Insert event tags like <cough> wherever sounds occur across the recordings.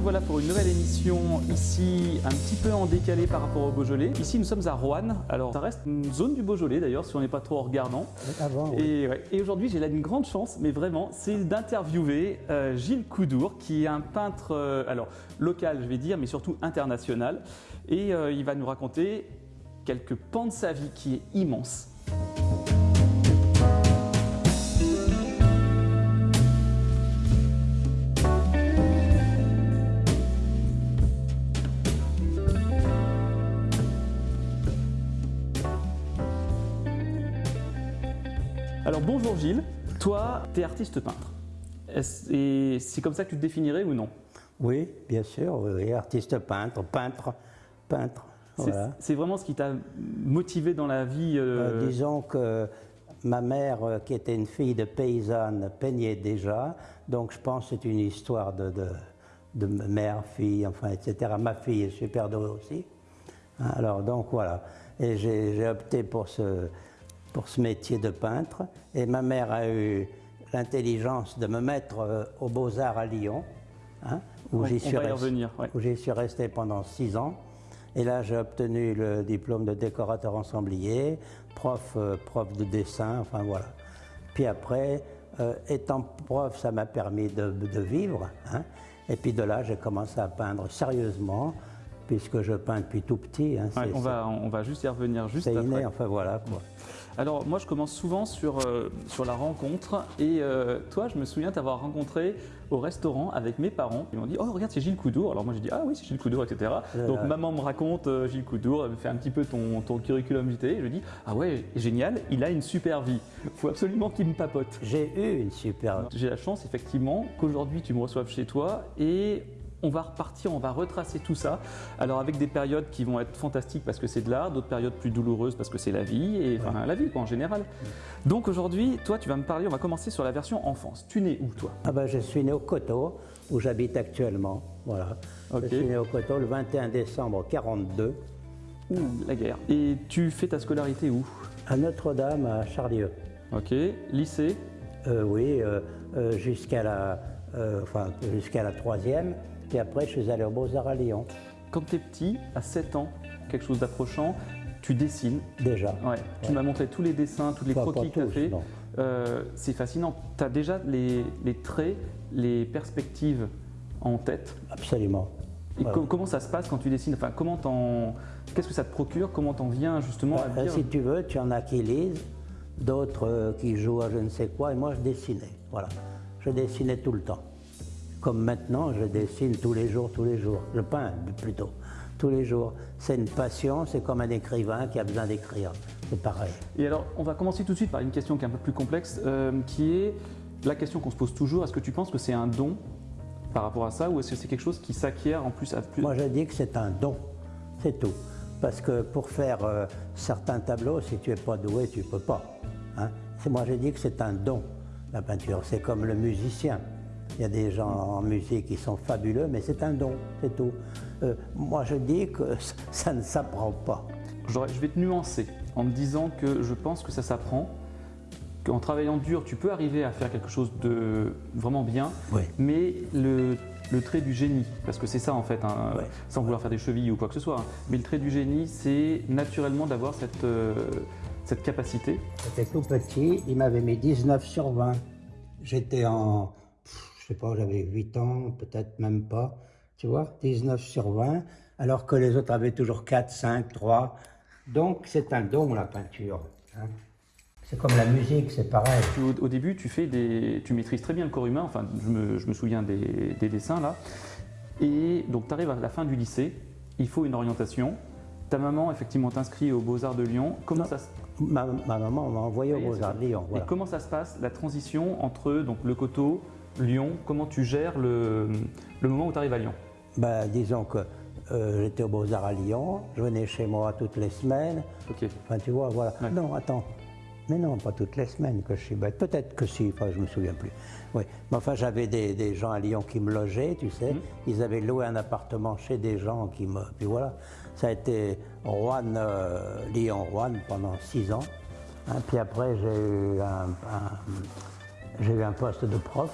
Nous voilà pour une nouvelle émission ici un petit peu en décalé par rapport au Beaujolais. Ici nous sommes à Roanne, alors ça reste une zone du Beaujolais d'ailleurs si on n'est pas trop regardant. Avant, oui. Et, ouais, et aujourd'hui j'ai là une grande chance, mais vraiment, c'est d'interviewer euh, Gilles Coudour qui est un peintre euh, alors local je vais dire, mais surtout international. Et euh, il va nous raconter quelques pans de sa vie qui est immense. Bonjour Gilles, toi tu es artiste peintre. Et c'est comme ça que tu te définirais ou non? Oui, bien sûr, oui, artiste peintre, peintre, peintre. C'est Voilà. vraiment ce qui t'a motivé dans la vie euh, Euh, disons que ma mère, euh, qui était une fille de paysanne, peignait déjà, donc je pense que c'est une histoire de, de, de mère, fille, enfin, etc. Ma fille est super douée aussi. Alors, donc voilà. Et j'ai opté pour ce, pour ce métier de peintre. Et ma mère a eu l'intelligence de me mettre euh, aux Beaux-Arts à Lyon, hein, où j'y suis resté- ouais. suis pendant six ans. Et là, j'ai obtenu le diplôme de décorateur ensemblier, prof, euh, prof de dessin, enfin voilà. Puis après, euh, étant prof, ça m'a permis de, de vivre. hein. Et puis de là, j'ai commencé à peindre sérieusement, puisque je peins depuis tout petit. hein. ouais, on, va, on va juste y revenir juste après. inné, enfin voilà. Quoi. Alors moi je commence souvent sur, euh, sur la rencontre et euh, toi je me souviens t'avoir rencontré au restaurant avec mes parents. Ils m'ont dit oh regarde c'est Gilles Coudour. Alors moi j'ai dit ah oui c'est Gilles Coudour etc. Voilà. Donc maman me raconte euh, Gilles Coudour, elle me fait un petit peu ton, ton curriculum vitae. Je lui dis ah ouais génial il a une super vie. Faut absolument qu'il me papote. J'ai eu une super... J'ai la chance effectivement qu'aujourd'hui tu me reçoives chez toi et on va repartir, on va retracer tout ça. Alors avec des périodes qui vont être fantastiques parce que c'est de l'art, d'autres périodes plus douloureuses parce que c'est la vie et enfin la vie quoi en général. Donc aujourd'hui, toi tu vas me parler, on va commencer sur la version enfance. Tu nais où toi? Ah ben, je suis né au Coteau, où j'habite actuellement. Voilà. Ok. Je suis né au Coteau le 21 décembre 42, Ouh, la guerre. Et tu fais ta scolarité où? À Notre-Dame, à Charlieu. Ok, lycée? Euh, oui, euh, euh, jusqu'à la, enfin, jusqu'à la troisième. Puis après, je suis allé aux Beaux-Arts à Lyon, Quand tu es petit, à 7 ans, quelque chose d'approchant, tu dessines. déjà. Ouais, tu m'as montré tous les dessins, tous les Pas- croquis pas que tu as fait. Euh, c'est fascinant. Tu as déjà les, les traits, les perspectives en tête? Absolument. Et Ouais. comment ça se passe quand tu dessines? Enfin, comment Qu'est-ce que ça te procure? Comment t'en viens justement à dire si tu veux, tu en as qui lisent, d'autres euh, qui jouent à je ne sais quoi, et moi je dessinais. Voilà. Je dessinais tout le temps. Comme maintenant, je dessine tous les jours, tous les jours. Je peins plutôt, tous les jours. C'est une passion, c'est comme un écrivain qui a besoin d'écrire. C'est pareil. Et alors, on va commencer tout de suite par une question qui est un peu plus complexe, euh, qui est la question qu'on se pose toujours. Est-ce que tu penses que c'est un don par rapport à ça ou est-ce que c'est quelque chose qui s'acquiert en plus à plus Moi, je dis que c'est un don, c'est tout. Parce que pour faire euh, certains tableaux, si tu n'es pas doué, tu ne peux pas. hein. Moi, je dis que c'est un don, la peinture. C'est comme le musicien. Il y a des gens en musique qui sont fabuleux, mais c'est un don, c'est tout. Euh, moi, je dis que <laughs> ça ne s'apprend pas. Je vais te nuancer en te disant que je pense que ça s'apprend, qu'en travaillant dur, tu peux arriver à faire quelque chose de vraiment bien, Oui. mais le, le trait du génie, parce que c'est ça en fait, hein, sans vouloir faire des chevilles ou quoi que ce soit, hein, mais le trait du génie, c'est naturellement d'avoir cette, euh, cette capacité. J'étais tout petit, il m'avait mis 19 sur 20. J'étais en, sais pas, j'avais 8 ans, peut-être même pas, tu vois, 19 sur 20, alors que les autres avaient toujours 4, 5, 3. Donc c'est un don la peinture. hein. C'est comme la musique, c'est pareil. Au, au début, tu, fais des, tu maîtrises très bien le corps humain, enfin, je me, je me souviens des, des dessins là. Et donc, tu arrives à la fin du lycée, il faut une orientation. Ta maman, effectivement, t'inscrit aux Beaux-Arts de Lyon. Comment ça, se- Ma, ma maman m'a envoyé aux Oui, Beaux-Arts de Lyon. Et comment ça se passe, la transition entre donc, le coteau, Lyon Comment tu gères le, le moment où tu arrives à Lyon? Ben, disons que euh, j'étais aux Beaux-Arts à Lyon, je venais chez moi toutes les semaines. Ok. Enfin, tu vois, voilà. Ouais. Non, attends. Mais non, pas toutes les semaines que je suis bête. Peut-être que si, enfin, je me souviens plus. Oui. Mais enfin, j'avais des, des gens à Lyon qui me logeaient, tu sais. Ils avaient loué un appartement chez des gens qui me. Puis voilà. Ça a été Rouen, euh, Lyon-Rouen pendant six ans. Hein, puis après, j'ai eu un, un- j'ai eu un poste de prof,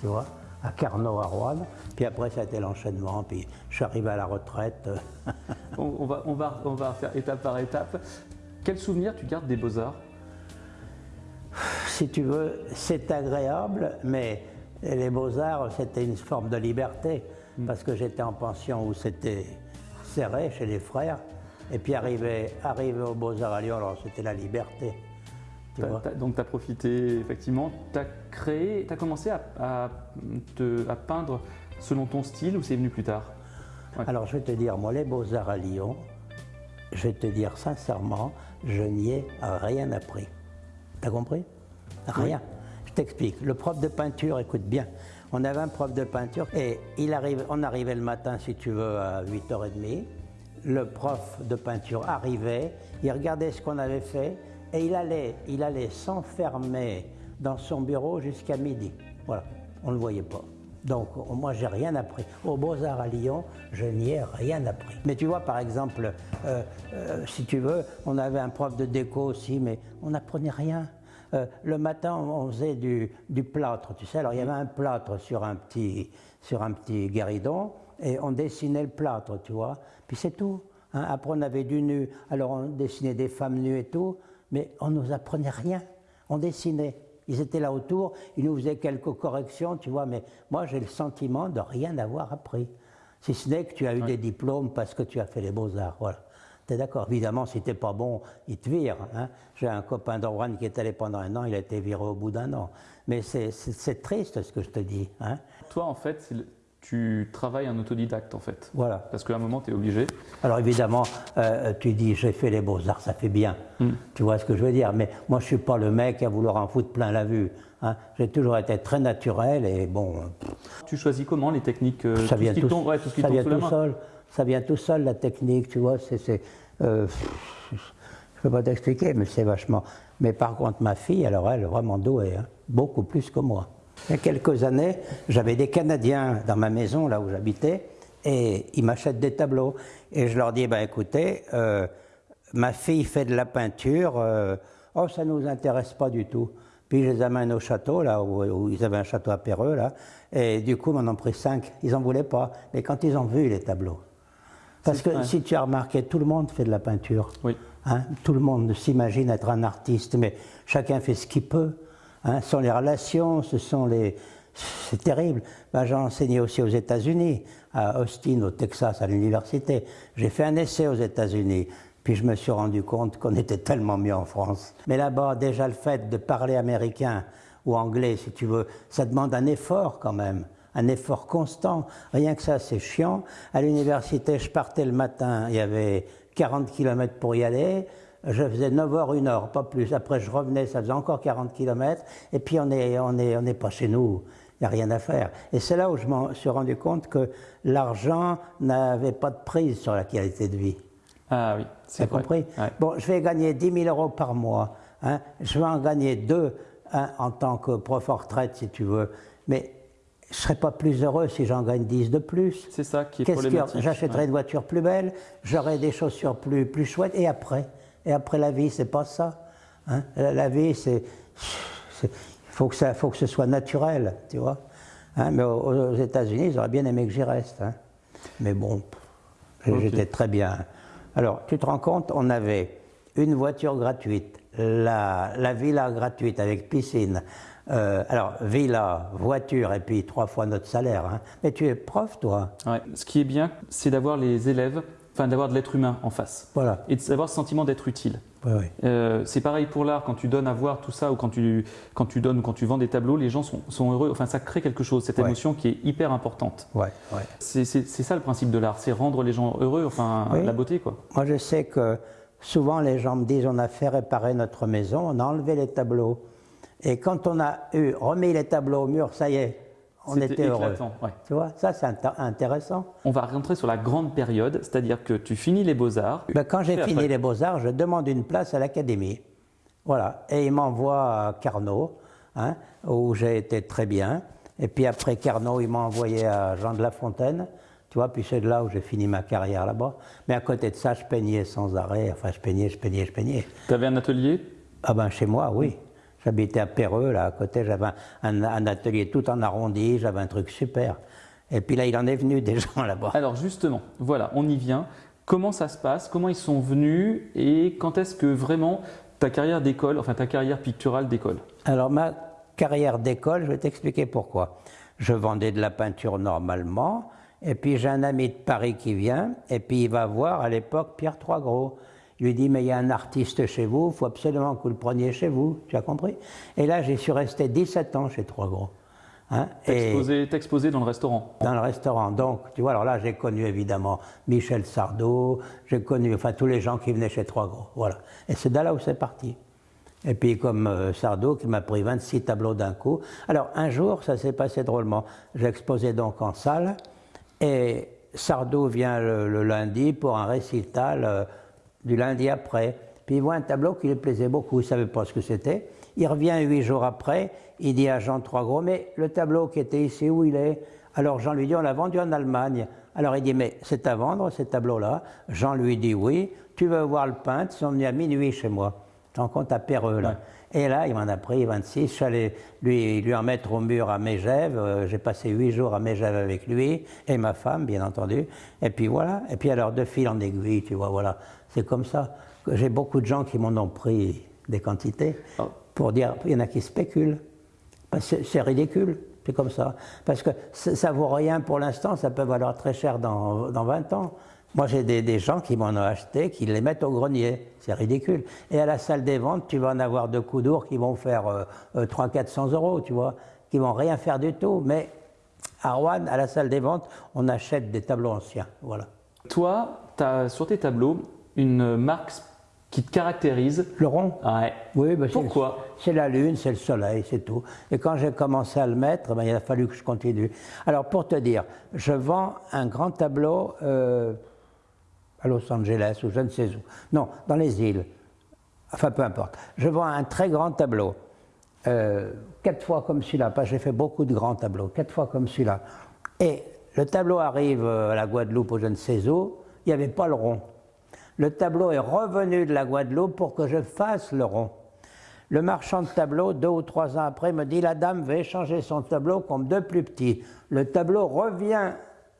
tu vois, à Carnot, à Rouen. Puis après, ça a été l'enchaînement. Puis je suis arrivé à la retraite. <laughs> on, on, va, on, va, on va faire étape par étape. Quel souvenir tu gardes des beaux-arts? Si tu veux, c'est agréable, mais les beaux-arts, c'était une forme de liberté. Hmm. Parce que j'étais en pension où c'était serré chez les frères. Et puis arriver, arriver aux Beaux-Arts à Lyon, alors c'était la liberté. Donc tu as profité, effectivement, tu as créé, tu as commencé à, te, à, peindre selon ton style ou c'est venu plus tard? Alors je vais te dire, moi les Beaux-Arts à Lyon, je vais te dire sincèrement, je n'y ai rien appris. T'as compris? Rien. Je t'explique. Le prof de peinture, écoute bien, on avait un prof de peinture et il arrive, on arrivait le matin, si tu veux, à 8h30 le prof de peinture arrivait, il regardait ce qu'on avait fait et il allait, il allait s'enfermer dans son bureau jusqu'à midi. Voilà, on ne le voyait pas. Donc moi j'ai rien appris. Aux Beaux-Arts à Lyon, je n'y ai rien appris. Mais tu vois par exemple, euh, euh, si tu veux, on avait un prof de déco aussi, mais on n'apprenait rien. Euh, le matin, on faisait du, plâtre, tu sais. Alors il y avait un plâtre sur un petit, sur un petit guéridon et on dessinait le plâtre, tu vois. Puis c'est tout. Hein. Après, on avait du nu, alors on dessinait des femmes nues et tout, mais on ne nous apprenait rien. On dessinait. Ils étaient là autour, ils nous faisaient quelques corrections, tu vois, mais moi j'ai le sentiment de rien avoir appris. Si ce n'est que tu as eu des diplômes parce que tu as fait les beaux-arts, voilà. T'es d'accord? Évidemment, si t'es pas bon, ils te virent. Hein. J'ai un copain d'Orwan qui est allé pendant un an, il a été viré au bout d'un an. Mais c'est triste ce que je te dis. Hein. Toi, en fait, tu travailles en autodidacte en fait. Voilà. Parce qu'à un moment, tu es obligé. Alors évidemment, euh, tu dis j'ai fait les beaux-arts, ça fait bien. Hmm. Tu vois ce que je veux dire? Mais moi, je suis pas le mec à vouloir en foutre plein la vue. Hein. J'ai toujours été très naturel et bon. Tu choisis comment les techniques euh, Ça vient tout, ouais, tout, ça vient tout seul. Ça vient tout seul, la technique, tu vois. C'est. Euh, je ne peux pas t'expliquer, mais c'est vachement. Mais par contre, ma fille, alors elle est vraiment douée, hein. beaucoup plus que moi. Il y a quelques années, j'avais des Canadiens dans ma maison, là où j'habitais, et ils m'achètent des tableaux. Et je leur dis, ben écoutez, euh, ma fille fait de la peinture, euh, oh ça ne nous intéresse pas du tout. Puis je les amène au château, là où, ils avaient un château à Péreux, là, et du coup, ils m'en ont pris cinq. Ils n'en voulaient pas. Mais quand ils ont vu les tableaux, parce que si tu as remarqué, tout le monde fait de la peinture. Oui. Hein, tout le monde s'imagine être un artiste, mais chacun fait ce qu'il peut. Hein, ce sont les relations, ce sont les... C'est terrible. Ben, J'ai enseigné aussi aux États-Unis, à Austin, au Texas, à l'université. J'ai fait un essai aux États-Unis. Puis je me suis rendu compte qu'on était tellement mieux en France. Mais là-bas, déjà le fait de parler américain ou anglais, si tu veux, ça demande un effort quand même, un effort constant. Rien que ça, c'est chiant. À l'université, je partais le matin, il y avait 40 km pour y aller je faisais 9 heures, 1 heure, pas plus. Après, je revenais, ça faisait encore 40 km. Et puis, on n'est on est, on est pas chez nous. Il n'y a rien à faire. Et c'est là où je me suis rendu compte que l'argent n'avait pas de prise sur la qualité de vie. Ah oui, c'est compris? Bon, je vais gagner 10 000 euros par mois. Hein. Je vais en gagner deux hein, en tant que prof en retraite, si tu veux. Mais je ne serais pas plus heureux si j'en gagne 10 de plus. C'est ça qui est problématique. J'achèterais une voiture plus belle, j'aurais des chaussures plus, plus chouettes. Et après? Et après la vie, c'est pas ça. Hein. la, vie, c'est. Il faut, que faut que ce soit naturel, tu vois. Hein. mais aux, États-Unis, ils auraient bien aimé que j'y reste. Hein. Mais bon, j'étais très bien. Alors, tu te rends compte, on avait une voiture gratuite, la, la villa gratuite avec piscine. Euh, alors, villa, voiture, et puis trois fois notre salaire. Mais tu es prof, toi? Ouais. Ce qui est bien, c'est d'avoir les élèves enfin d'avoir de l'être humain en face. Voilà. Et d'avoir ce sentiment d'être utile. Euh, c'est pareil pour l'art, quand tu donnes à voir tout ça, ou quand tu, quand tu donnes ou quand tu vends des tableaux, les gens sont, sont heureux. Enfin, ça crée quelque chose, cette émotion qui est hyper importante. Ouais, c'est ça le principe de l'art, c'est rendre les gens heureux, enfin, la beauté, quoi. Moi, je sais que souvent les gens me disent on a fait réparer notre maison, on a enlevé les tableaux. Et quand on a eu remis les tableaux au mur, ça y est, on était heureux. Tu vois, ça c'est intéressant. On va rentrer sur la grande période, c'est-à-dire que tu finis les beaux-arts. Ben, quand j'ai fini les beaux-arts, je demande une place à l'académie. Voilà, et il m'envoie à Carnot, hein, où j'ai été très bien. Et puis après Carnot, il m'a envoyé à Jean de La Fontaine. Tu vois, puis c'est de là où j'ai fini ma carrière là-bas. Mais à côté de ça, je peignais sans arrêt. Enfin, je peignais, je peignais, je peignais. Tu avais un atelier? Ah ben chez moi, oui. J'habitais à Péreux, là, à côté, j'avais un, un atelier tout en arrondi, j'avais un truc super. Et puis là, il en est venu des <laughs> gens là-bas. Alors justement, voilà, on y vient. Comment ça se passe? Comment ils sont venus? Et quand est-ce que vraiment ta carrière d'école, enfin ta carrière picturale d'école? Alors ma carrière d'école, je vais t'expliquer pourquoi. Je vendais de la peinture normalement, et puis j'ai un ami de Paris qui vient, et puis il va voir à l'époque Pierre Troisgros. Il lui dit, mais il y a un artiste chez vous, il faut absolument que vous le preniez chez vous, tu as compris? Et là, j'y suis resté 17 ans chez Troisgros. Hein T'exposais dans le restaurant Dans le restaurant. Donc, tu vois, alors là, j'ai connu évidemment Michel Sardou, j'ai connu enfin tous les gens qui venaient chez Trois-Gros. Voilà. Et c'est de là où c'est parti. Et puis, comme euh, Sardou, qui m'a pris 26 tableaux d'un coup. Alors, un jour, ça s'est passé drôlement. J'exposais donc en salle, et Sardou vient le, lundi pour un récital euh, du lundi après. Puis il voit un tableau qui lui plaisait beaucoup, il ne savait pas ce que c'était. Il revient huit jours après, il dit à Jean Trois-Gros, mais le tableau qui était ici, où il est? Alors Jean lui dit, on l'a vendu en Allemagne. Alors il dit, mais c'est à vendre, ce tableau-là? Jean lui dit, oui, tu veux voir le peintre, ils sont venus à minuit chez moi. Tu compte à Péreux, là. Et là, il m'en a pris 26. Je suis allé lui, lui en mettre au mur à Mégève. Euh, j'ai passé huit jours à Mégève avec lui et ma femme, bien entendu. Et puis voilà. Et puis alors, de fil en aiguille, tu vois, voilà. C'est comme ça. J'ai beaucoup de gens qui m'en ont pris des quantités. Oh pour dire, il y en a qui spéculent. C'est ridicule, c'est comme ça. Parce que ça vaut rien pour l'instant, ça peut valoir très cher dans, dans 20 ans. Moi, j'ai des, gens qui m'en ont acheté, qui les mettent au grenier. C'est ridicule. Et à la salle des ventes, tu vas en avoir deux coups d'ours qui vont faire euh, 300-400 euh, euros, tu vois, qui vont rien faire du tout. Mais à Rouen, à la salle des ventes, on achète des tableaux anciens. Voilà. Toi, tu as sur tes tableaux une marque qui te caractérise Le rond Ouais. Oui, bah Pourquoi? C'est la lune, c'est le soleil, c'est tout. Et quand j'ai commencé à le mettre, ben, il a fallu que je continue. Alors, pour te dire, je vends un grand tableau euh, Los Angeles ou je ne sais où. Non, dans les îles. Enfin, peu importe. Je vends un très grand tableau. Euh, quatre fois comme celui-là, j'ai fait beaucoup de grands tableaux, quatre fois comme celui-là. Et le tableau arrive euh, à la Guadeloupe ou je ne sais où, il n'y avait pas le rond le tableau est revenu de la Guadeloupe pour que je fasse le rond. Le marchand de tableau, deux ou trois ans après, me dit La dame veut échanger son tableau comme deux plus petits. Le tableau revient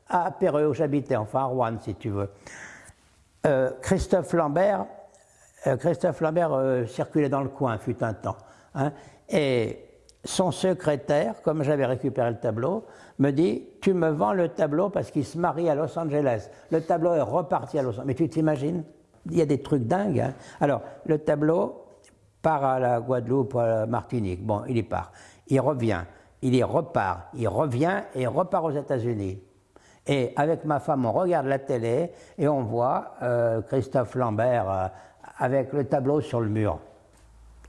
à Péreux, où j'habitais, enfin à Rouen, si tu veux. Euh, Christophe Lambert, euh, Christophe Lambert euh, circulait dans le coin, fut un temps. Hein, et son secrétaire, comme j'avais récupéré le tableau, me dit Tu me vends le tableau parce qu'il se marie à Los Angeles. Le tableau est reparti à Los Angeles. Mais tu t'imagines Il y a des trucs dingues. Hein. Alors, le tableau part à la Guadeloupe, à la Martinique. Bon, il y part. Il revient. Il y repart. Il revient et repart aux États-Unis. Et avec ma femme, on regarde la télé et on voit euh, Christophe Lambert euh, avec le tableau sur le mur.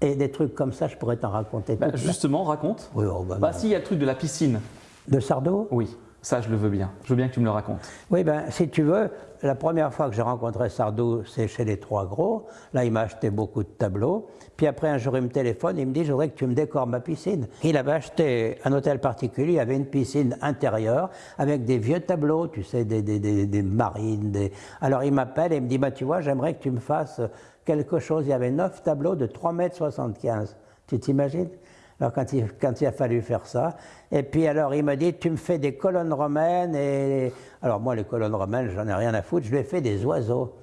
Et des trucs comme ça, je pourrais t'en raconter. Bah, justement, raconte. Oui, oh, bah, bah, si, il y a le truc de la piscine. De Sardou? Oui, ça je le veux bien. Je veux bien que tu me le racontes. Oui, ben si tu veux, la première fois que j'ai rencontré Sardou, c'est chez les Trois Gros. Là, il m'a acheté beaucoup de tableaux. Puis après, un jour, il me téléphone, il me dit Je voudrais que tu me décores ma piscine. Il avait acheté un hôtel particulier, il avait une piscine intérieure avec des vieux tableaux, tu sais, des, des, des, marines. Des... Alors il m'appelle et il me dit bah, Tu vois, j'aimerais que tu me fasses quelque chose. Il y avait neuf tableaux de 3,75 mètres. Tu t'imagines? Alors quand il, quand il, a fallu faire ça. Et puis alors il m'a dit, tu me fais des colonnes romaines. Et alors moi les colonnes romaines, j'en ai rien à foutre, je lui ai fait des oiseaux.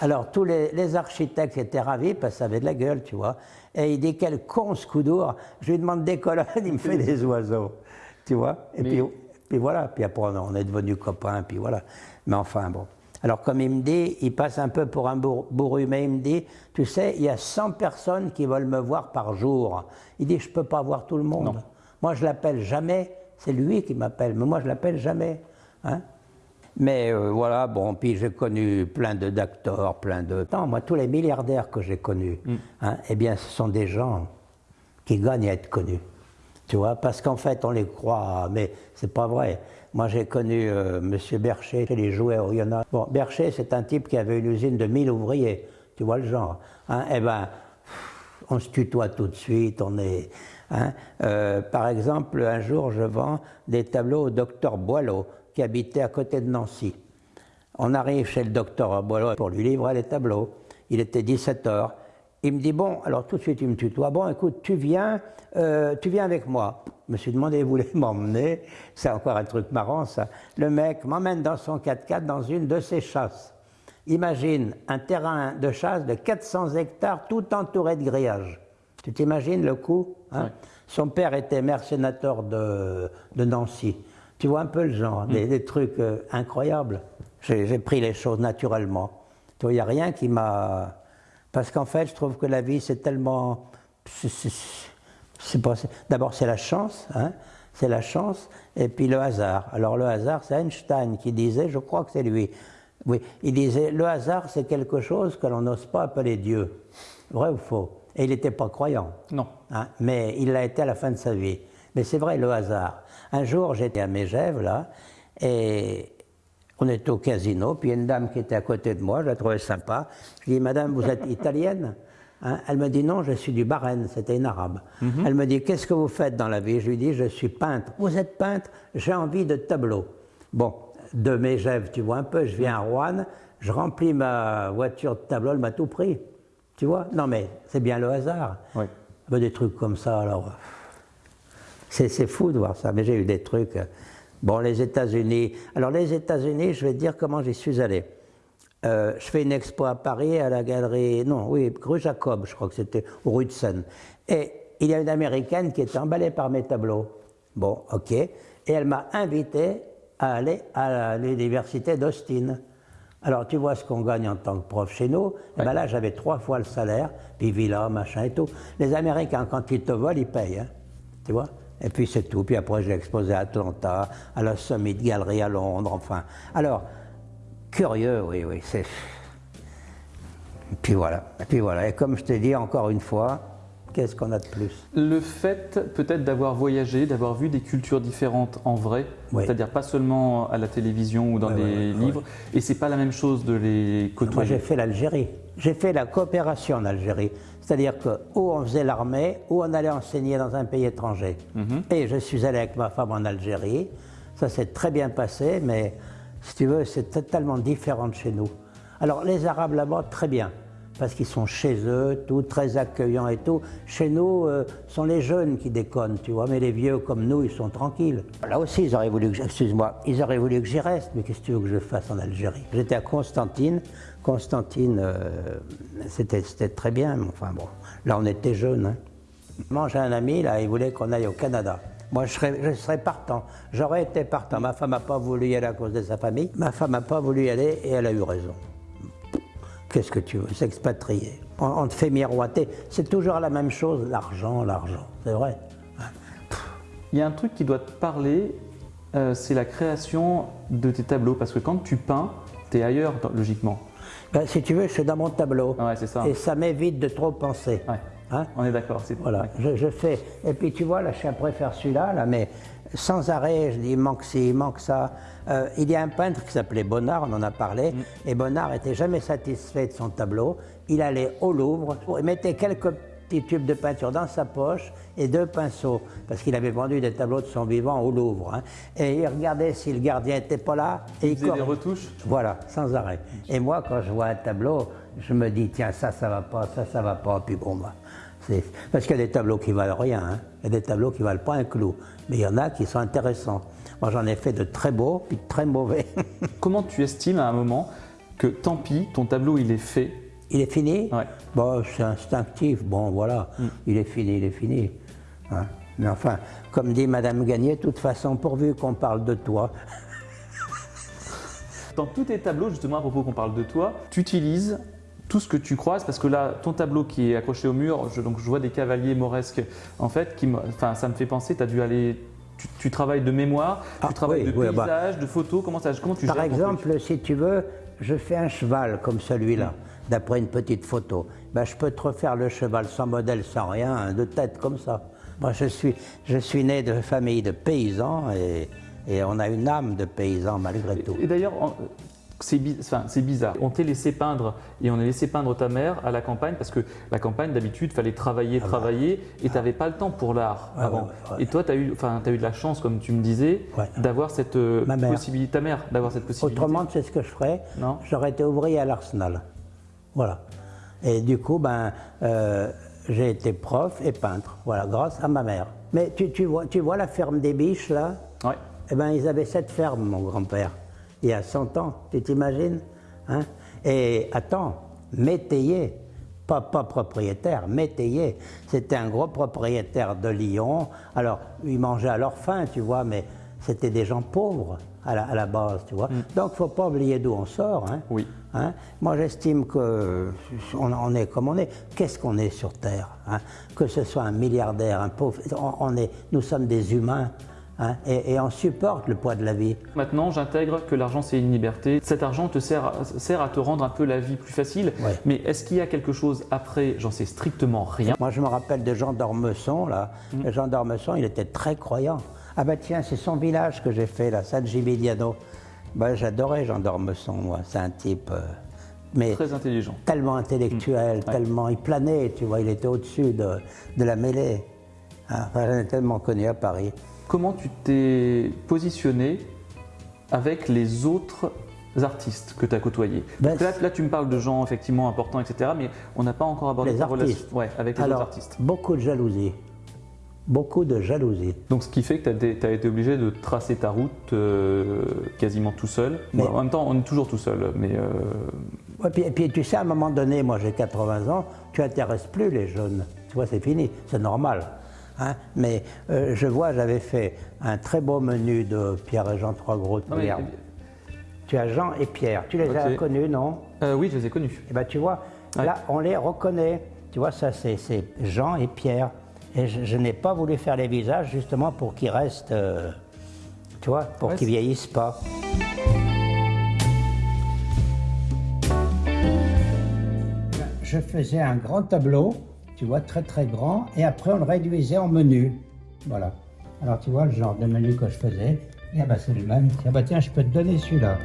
Alors tous les, architectes étaient ravis parce que ça avait de la gueule, tu vois. Et il dit, quel con ce coup d'our. Je lui demande des colonnes, <laughs> il me fait des oiseaux, tu vois. Et puis, puis voilà, puis après on est devenus copains, puis voilà. Mais enfin bon. Alors comme il me dit, il passe un peu pour un bourru, mais il me dit, tu sais, il y a 100 personnes qui veulent me voir par jour. Il dit, je ne peux pas voir tout le monde. Moi, je l'appelle jamais, c'est lui qui m'appelle, mais moi, je l'appelle jamais. Hein. mais euh, voilà, bon, puis j'ai connu plein de d'acteurs, plein de... Non, moi, tous les milliardaires que j'ai connus, mm. hein, eh bien, ce sont des gens qui gagnent à être connus. Tu vois, parce qu'en fait, on les croit, mais c'est pas vrai. Moi, j'ai connu euh, M. Bercher, les jouets il y en a. Bon, Bercher, c'est un type qui avait une usine de 1000 ouvriers. Tu vois le genre. Hein eh ben, on se tutoie tout de suite, on est. Hein euh, par exemple, un jour, je vends des tableaux au docteur Boileau, qui habitait à côté de Nancy. On arrive chez le docteur Boileau pour lui livrer les tableaux. Il était 17 h il me dit, bon, alors tout de suite, il me tutoie. Bon, écoute, tu viens, euh, tu viens avec moi. Je me suis demandé, il voulait <laughs> m'emmener? C'est encore un truc marrant, ça. Le mec m'emmène dans son 4x4 dans une de ses chasses. Imagine un terrain de chasse de 400 hectares tout entouré de grillages. Tu t'imagines le coup hein? Son père était maire sénateur de, de, Nancy. Tu vois un peu le genre, des, mm. trucs euh, incroyables. J'ai pris les choses naturellement. Il n'y a rien qui m'a parce qu'en fait, je trouve que la vie, c'est tellement. D'abord, c'est la chance, hein, c'est la chance, et puis le hasard. Alors, le hasard, c'est Einstein qui disait, je crois que c'est lui, oui, il disait le hasard, c'est quelque chose que l'on n'ose pas appeler Dieu. Vrai ou faux? Et il n'était pas croyant. Non. Hein, mais il l'a été à la fin de sa vie. Mais c'est vrai, le hasard. Un jour, j'étais à Mégève, là, et on était au casino, puis il y a une dame qui était à côté de moi, je la trouvais sympa. Je lui ai dit, Madame, vous êtes italienne hein? Elle me dit, non, je suis du Bahreïn, c'était une arabe. Mhm. Elle me dit, qu'est-ce que vous faites dans la vie? Je lui dis, je suis peintre. Vous êtes peintre? J'ai envie de tableaux. Bon, de Mégève, tu vois un peu, je viens à Rouen, je remplis ma voiture de tableaux, elle m'a tout pris. Tu vois? Non, mais c'est bien le hasard. Oui. Des trucs comme ça, alors. C'est fou de voir ça, mais j'ai eu des trucs. Bon, les États-Unis. Alors, les États-Unis, je vais te dire comment j'y suis allé. Euh, je fais une expo à Paris, à la galerie, non, oui, rue Jacob, je crois que c'était, au rue de Seine. Et il y a une américaine qui était emballée par mes tableaux. Bon, ok. Et elle m'a invité à aller à l'université d'Austin. Alors, tu vois ce qu'on gagne en tant que prof chez nous? Et ben là, j'avais trois fois le salaire, puis villa, machin et tout. Les Américains, quand ils te volent, ils payent. Hein, tu vois? Et puis c'est tout. Puis après, j'ai exposé à Atlanta, à la Summit Gallery à Londres, enfin. Alors, curieux, oui, oui, c'est. Et puis voilà. Et puis voilà. Et comme je t'ai dit encore une fois, qu'est-ce qu'on a de plus? Le fait peut-être d'avoir voyagé, d'avoir vu des cultures différentes en vrai, c'est-à-dire pas seulement à la télévision ou dans les livres, et c'est pas la même chose de les côtoyer. Moi j'ai fait l'Algérie. J'ai fait la coopération en Algérie. C'est-à-dire que ou on faisait l'armée, ou on allait enseigner dans un pays étranger. Mhm. Et je suis allé avec ma femme en Algérie. Ça s'est très bien passé, mais si tu veux, c'est totalement différent de chez nous. Alors les Arabes là-bas, très bien parce qu'ils sont chez eux, tout très accueillants et tout. Chez nous, ce euh, sont les jeunes qui déconnent, tu vois, mais les vieux comme nous, ils sont tranquilles. Là aussi, ils auraient voulu que, excuse-moi, ils auraient voulu que j'y reste, mais qu'est-ce que tu veux que je fasse en Algérie? J'étais à Constantine. Constantine, euh, c'était, très bien, mais enfin bon, là on était jeunes. Hein. J'ai un ami, là, il voulait qu'on aille au Canada. Moi, je serais, partant. J'aurais été partant. Ma femme n'a pas voulu y aller à cause de sa famille. Ma femme n'a pas voulu y aller et elle a eu raison. Qu'est-ce que tu veux S'expatrier? On, te fait miroiter. C'est toujours la même chose, l'argent, l'argent. C'est vrai. Il y a un truc qui doit te parler, euh, c'est la création de tes tableaux. Parce que quand tu peins, tu es ailleurs, logiquement. Ben, si tu veux, je suis dans mon tableau. Ouais, c'est ça. Et ça m'évite de trop penser. Ouais. Hein on est d'accord. Voilà, je, je, fais. Et puis tu vois, là, je préfère celui-là, là, mais sans arrêt, je dis, il manque ci, il manque ça. Euh, il y a un peintre qui s'appelait Bonnard, on en a parlé, mm. et Bonnard n'était jamais satisfait de son tableau. Il allait au Louvre, il mettait quelques petits tubes de peinture dans sa poche et deux pinceaux, parce qu'il avait vendu des tableaux de son vivant au Louvre. Hein. Et il regardait si le gardien n'était pas là. Et il, faisait des retouches Voilà, sans arrêt. Et moi, quand je vois un tableau, je me dis, tiens, ça, ça va pas, ça, ça va pas, puis bon, bah, parce qu'il y a des tableaux qui valent rien, hein. il y a des tableaux qui valent pas un clou, mais il y en a qui sont intéressants. Moi j'en ai fait de très beaux puis de très mauvais. <laughs> Comment tu estimes à un moment que tant pis, ton tableau il est fait Il est fini ouais. Bon, c'est instinctif, bon voilà, mm. il est fini, il est fini. Hein. mais enfin, comme dit Madame Gagné, de toute façon, pourvu qu'on parle de toi. <laughs> Dans tous tes tableaux, justement, à propos qu'on parle de toi, tu utilises tout ce que tu croises, parce que là, ton tableau qui est accroché au mur, je, donc je vois des cavaliers mauresques, en fait, qui, enfin, ça me fait penser, tu as dû aller tu, travailles de mémoire, tu ah, travailles de bah. paysage, de photos, comment, ça, comment tu Par exemple, si tu veux, je fais un cheval comme celui-là, mm. D'après une petite photo. Ben, je peux te refaire le cheval sans modèle, sans rien, de tête comme ça. Moi, je suis, je suis né de famille de paysans et, et on a une âme de paysan malgré tout. Et d'ailleurs, c'est bizarre. On t'a laissé peindre et on a laissé peindre ta mère à la campagne parce que la campagne, d'habitude, il fallait travailler, ah bah. travailler et tu n'avais pas le temps pour l'art avant. Et toi, tu as, eu, as eu de la chance, comme tu me disais, d'avoir cette euh, possibilité, ta mère, d'avoir cette possibilité. Autrement, sais ce que je ferais? J'aurais été ouvrier à l'Arsenal. Voilà. Et du coup, ben, euh, j'ai été prof et peintre, voilà, grâce à ma mère. Mais tu, tu vois, tu vois la ferme des biches, là? Ouais. Eh ben, ils avaient cette ferme, mon grand-père, il y a 100 ans, tu t'imagines hein? Et attends, métayer, pas, pas propriétaire, métayer. C'était un gros propriétaire de Lyon. Alors, ils mangeaient à leur faim, tu vois, mais c'était des gens pauvres à la, à la base, tu vois. Donc, faut pas oublier d'où on sort. Hein? Oui. Hein Moi, j'estime que on, on est comme on est. Qu'est-ce qu'on est sur Terre hein? Que ce soit un milliardaire, un pauvre, on, on est, nous sommes des humains hein? Et, et on supporte le poids de la vie. Maintenant, j'intègre que l'argent, c'est une liberté. Cet argent te sert, à- sert à te rendre un peu la vie plus facile. Ouais. Mais est-ce qu'il y a quelque chose après? J'en sais strictement rien. Moi, je me rappelle de Jean d'Ormesson, là. Et Jean d'Ormesson, il était très croyant. Ah ben tiens, c'est son village que j'ai fait, là, San Gimignano. Ben, j'adorais Jean d'Ormesson, moi. C'est un type... euh, mais Très intelligent. tellement intellectuel, tellement... Il planait, tu vois, il était au-dessus de, de la mêlée. Hein, Enfin, j'en ai tellement connu à Paris. Comment tu t'es positionné avec les autres artistes que tu as côtoyés Ben, là, là, tu me parles de gens effectivement importants, etc. Mais on n'a pas encore abordé Les ta artistes. relation ouais, avec les Alors, autres artistes. beaucoup de jalousie. Beaucoup de jalousie. Donc, ce qui fait que tu as, été obligé de tracer ta route euh, quasiment tout seul. Mais- Bon, en même temps, on est toujours tout seul. Mais euh, Ouais, puis, et puis tu sais, à un moment donné, moi j'ai 80 ans, tu n'intéresses plus les jeunes. Tu vois, c'est fini, c'est normal. hein. Mais euh, je vois, j'avais fait un très beau menu de Pierre et Jean Trois Gros de non, mais- Merde. Tu as Jean et Pierre, tu les as connus, non? Oui, je les ai connus. Eh bien, tu vois, Ouais. là, on les reconnaît. Tu vois, ça, c'est Jean et Pierre. Et je, je n'ai pas voulu faire les visages justement pour qu'ils restent, euh, tu vois, pour Ouais, qu'ils vieillissent pas. Je faisais un grand tableau, tu vois, très très grand, et après on le réduisait en menu. Voilà. Alors tu vois le genre de menu que je faisais. Et ah bah c'est le même. Ah bah tiens, je peux te donner celui-là.